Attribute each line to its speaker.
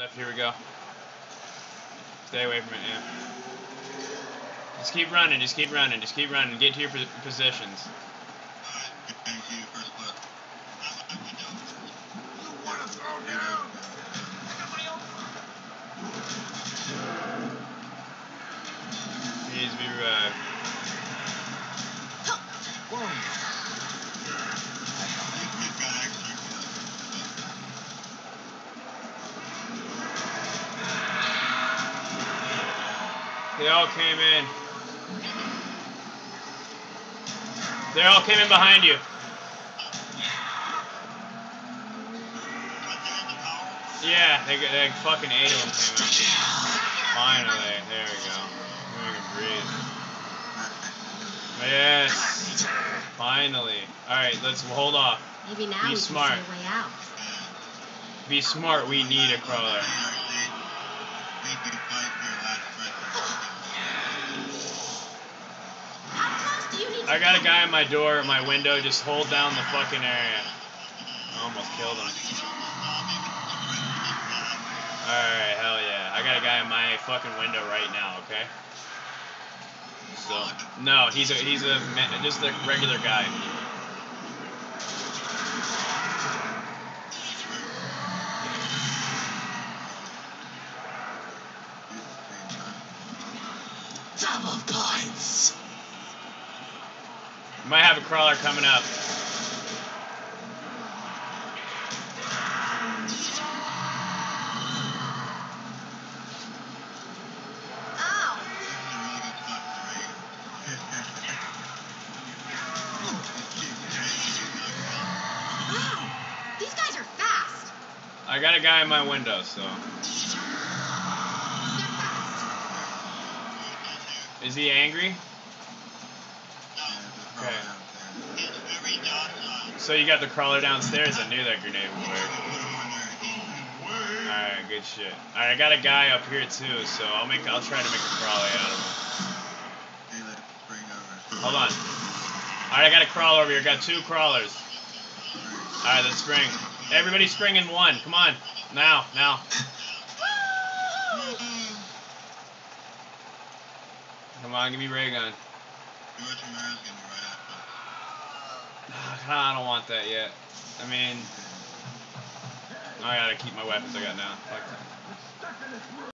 Speaker 1: Left, here we go. Stay away from it, yeah. Just keep running, just keep running, just keep running. Get to your positions. Please be revived. They all came in. They all came in behind you. Yeah, they, they fucking eight of them came in. Finally, there we go. We can breathe. Yes. Finally. Alright, let's hold off.
Speaker 2: Maybe now
Speaker 1: Be
Speaker 2: we
Speaker 1: smart.
Speaker 2: can see a way out.
Speaker 1: Be smart, we need a crawler. I got a guy in my door, at my window, just hold down the fucking area. I almost killed him. Alright, hell yeah. I got a guy in my fucking window right now, okay? So, no, he's a, he's a, just a regular guy.
Speaker 3: Double points.
Speaker 1: Might have a crawler coming up.
Speaker 2: Ow! These guys are fast.
Speaker 1: I got a guy in my window, so. Is he angry? Okay. So you got the crawler downstairs? I knew that grenade would work. Alright, good shit. Alright, I got a guy up here too, so I'll make I'll try to make a crawler out of him. Hold on. Alright, I got a crawler over here. Got two crawlers. Alright, let's spring. Everybody spring in one. Come on. Now, now. Come on, give me ray gun. Ah, I don't want that yet. I mean, I gotta keep my weapons I got now.